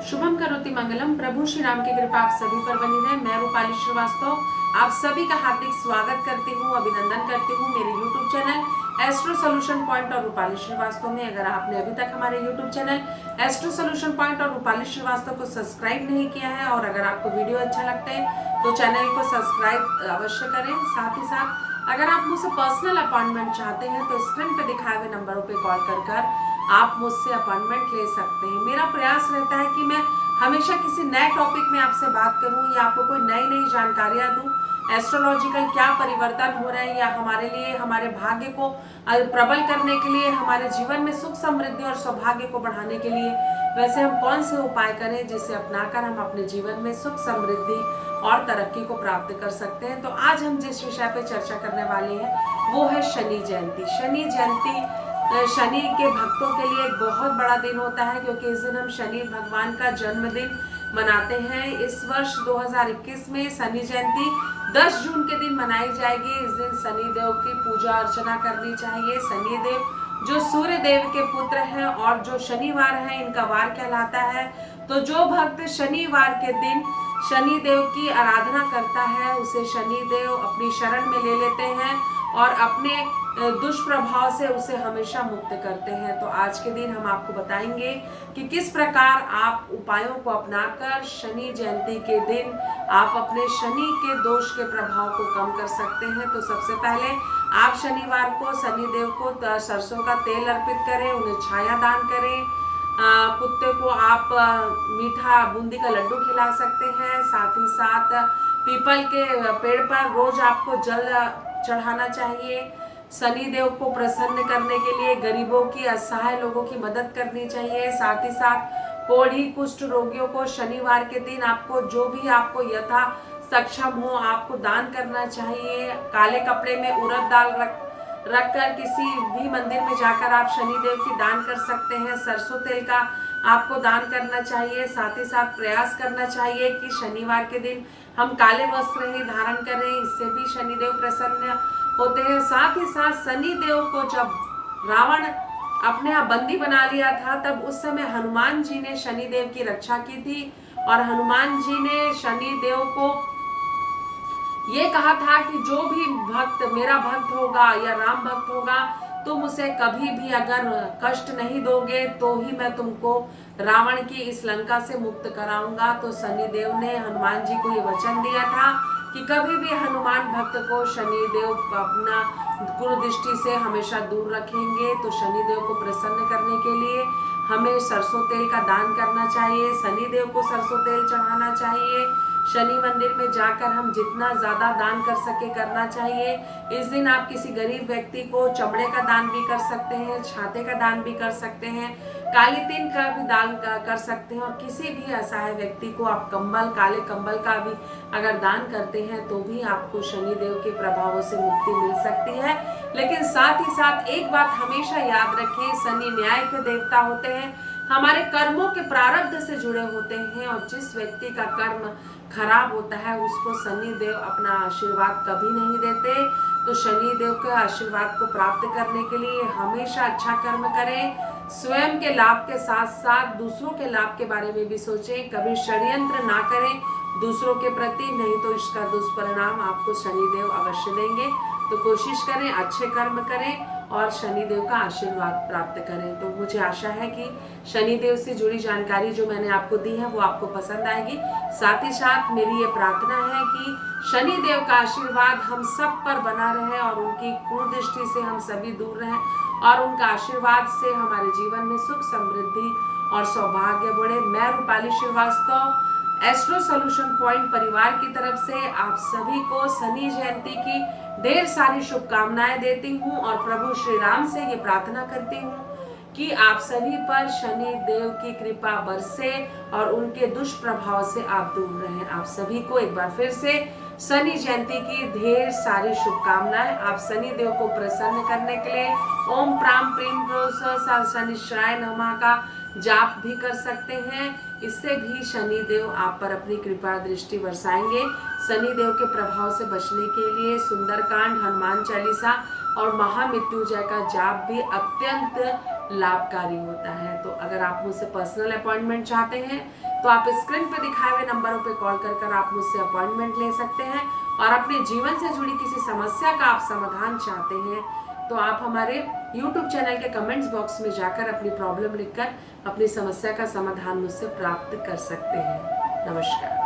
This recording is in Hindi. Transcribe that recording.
शुभम करोति मंगलम। प्रभु श्री राम की कृपा आप सभी पर बनी रहे। मैं रूपाली श्रीवास्तव। आप सभी का हार्दिक स्वागत करती हूँ, अभिनंदन करती हूँ मेरे YouTube channel Astro Solution Point और रूपाली श्रीवास्तव में। अगर आपने अभी तक हमारे YouTube channel Astro Solution Point और रूपाली श्रीवास्तव को सब्सक्राइब नहीं किया है और अगर आपको वीडियो अच्छा लगता है तो चैनल को सब्सक्राइब अवश्य करें। साथ ही साथ, अगर आप मुझसे पर्सनल अपॉइंटमेंट चाहते हैं तो स्क्रीन पर दिखाए हुए नंबरों पर कॉल कर आप मुझसे अपॉइंटमेंट ले सकते हैं। मेरा प्रयास रहता है कि मैं हमेशा किसी नए टॉपिक में आपसे बात करूँ या आपको कोई नई नई जानकारियाँ दूँ। एस्ट्रोलॉजिकल क्या परिवर्तन हो रहे हैं या हमारे लिए, हमारे भाग्य को प्रबल करने के लिए, हमारे जीवन में सुख समृद्धि और सौभाग्य को बढ़ाने के लिए वैसे हम कौन से उपाय करें जिसे अपनाकर हम अपने जीवन में सुख समृद्धि और तरक्की को प्राप्त कर सकते हैं? तो आज हम जिस विषय पर चर्चा करने वाले हैं, वो है शनि जयंती। शनि जयंती शनि के भक्तों के लिए एक बहुत बड़ा दिन होता है, क्योंकि इस दिन हम शनि भगवान का जन्मदिन मनाते हैं। इस वर्ष 2021 में शनि जयंती 10 जून के दिन मनाई जाएगी। इस दिन शनि देव की पूजा अर्चना करनी चाहिए। शनि देव जो सूर्य देव के पुत्र हैं और जो शनिवार है, इनका वार कहलाता है। तो जो भक्त शनिवार के दिन शनि देव की आराधना करता है, उसे शनि देव अपनी शरण में ले लेते हैं और अपने दुष्प्रभाव से उसे हमेशा मुक्त करते हैं। तो आज के दिन हम आपको बताएँगे कि किस प्रकार आप उपायों को अपनाकर शनि जयंती के दिन आप अपने शनि के दोष के प्रभाव को कम कर सकते हैं। तो सबसे पहले आप शनिवार को शनि देव को सरसों का तेल अर्पित करें, उन्हें छाया दान करें कुत्ते को आप मीठा बूंदी का लड्डू खिला सकते हैं। साथ ही साथ पीपल के पेड़ पर रोज आपको जल चढ़ाना चाहिए। शनि देव को प्रसन्न करने के लिए गरीबों की, असहाय लोगों की मदद करनी चाहिए। साथ ही साथ कोढ़ी कुष्ठ रोगियों को शनिवार के दिन आपको जो भी आपको यथा सक्षम हो, आपको दान करना चाहिए। काले कपड़े में उड़द दाल रख, रखकर किसी भी मंदिर में जाकर आप शनिदेव की दान कर सकते हैं। सरसों तेल का आपको दान करना चाहिए, साथ ही साथ प्रयास करना चाहिए कि शनिवार के दिन हम काले वस्त्र ही धारण करें, इससे भी शनिदेव प्रसन्न होते हैं। साथ ही साथ शनिदेव को जब रावण अपने यहाँ बंदी बना लिया था, तब उस समय हनुमान जी ने शनिदेव की रक्षा की थी और हनुमान जी ने शनिदेव को ये कहा था कि जो भी भक्त, मेरा भक्त होगा या राम भक्त होगा तुम उसे कभी भी अगर कष्ट नहीं दोगे तो ही मैं तुमको रावण की इस लंका से मुक्त कराऊँगा तो शनिदेव ने हनुमान जी को ये वचन दिया था कि कभी भी हनुमान भक्त को शनिदेव अपना गुरु दृष्टि से हमेशा दूर रखेंगे तो शनिदेव को प्रसन्न करने के लिए हमें सरसों तेल का दान करना चाहिए, शनिदेव को सरसों तेल चढ़ाना चाहिए, शनि मंदिर में जाकर हम जितना ज़्यादा दान कर सके करना चाहिए। इस दिन आप किसी गरीब व्यक्ति को चमड़े का दान भी कर सकते हैं, छाते का दान भी कर सकते हैं काली तीन का भी दान कर सकते हैं और किसी भी असहाय व्यक्ति को आप कंबल, काले कंबल का भी अगर दान करते हैं तो भी आपको शनि देव के प्रभावों से मुक्ति मिल सकती है। लेकिन साथ ही साथ एक बात हमेशा याद रखें, शनि न्याय के देवता होते हैं, हमारे कर्मों के प्रारब्ध से जुड़े होते हैं और जिस व्यक्ति का कर्म खराब होता है, उसको शनि देव अपना आशीर्वाद कभी नहीं देते। तो शनि देव के आशीर्वाद को प्राप्त करने के लिए हमेशा अच्छा कर्म करें। स्वयं के लाभ के साथ साथ दूसरों के लाभ के बारे में भी सोचें, कभी षड्यंत्र ना करें, दूसरों के प्रति, नहीं तो इसका दुष्परिणाम आपको शनिदेव अवश्य देंगे। तो कोशिश करें, अच्छे कर्म करें और शनिदेव का आशीर्वाद प्राप्त करें। तो मुझे आशा है कि शनिदेव से जुड़ी जानकारी जो मैंने आपको दी है, वो आपको पसंद आएगी। साथ ही साथ मेरी ये प्रार्थना है कि शनिदेव का आशीर्वाद हम सब पर बना रहे और उनकी कुदृष्टि से हम सभी दूर रहें और उनका आशीर्वाद से हमारे जीवन में सुख समृद्धि और सौभाग्य बढ़े। मैं Rupali Shrivastava Astro Solution Point परिवार की तरफ़ से आप सभी को शनि जयंती की ढेर सारी शुभकामनाएँ देती हूँ और प्रभु श्री राम से ये प्रार्थना करती हूँ कि आप सभी पर शनि देव की कृपा बरसे और उनके दुष्प्रभाव से आप दूर रहें। आप सभी को एक बार फिर से शनि जयंती की ढेर सारी शुभकामनाएँ। आप शनि देव को प्रसन्न करने के लिए ओम प्राम प्रेम शनि श्राय नमा का जाप भी कर सकते हैं। इससे भी शनि देव आप पर अपनी कृपा दृष्टि बरसाएँगे। शनि देव के प्रभाव से बचने के लिए सुंदरकांड, हनुमान चालीसा और महामृत्युजय का जाप भी अत्यंत लाभकारी होता है। तो अगर आप मुझसे पर्सनल अपॉइंटमेंट चाहते हैं तो आप स्क्रीन पर दिखाए हुए नंबरों पर कॉल कर कर आप मुझसे अपॉइंटमेंट ले सकते हैं और अपने जीवन से जुड़ी किसी समस्या का आप समाधान चाहते हैं तो आप हमारे YouTube चैनल के कमेंट्स बॉक्स में जाकर अपनी प्रॉब्लम लिखकर अपनी समस्या का समाधान मुझसे प्राप्त कर सकते हैं। नमस्कार।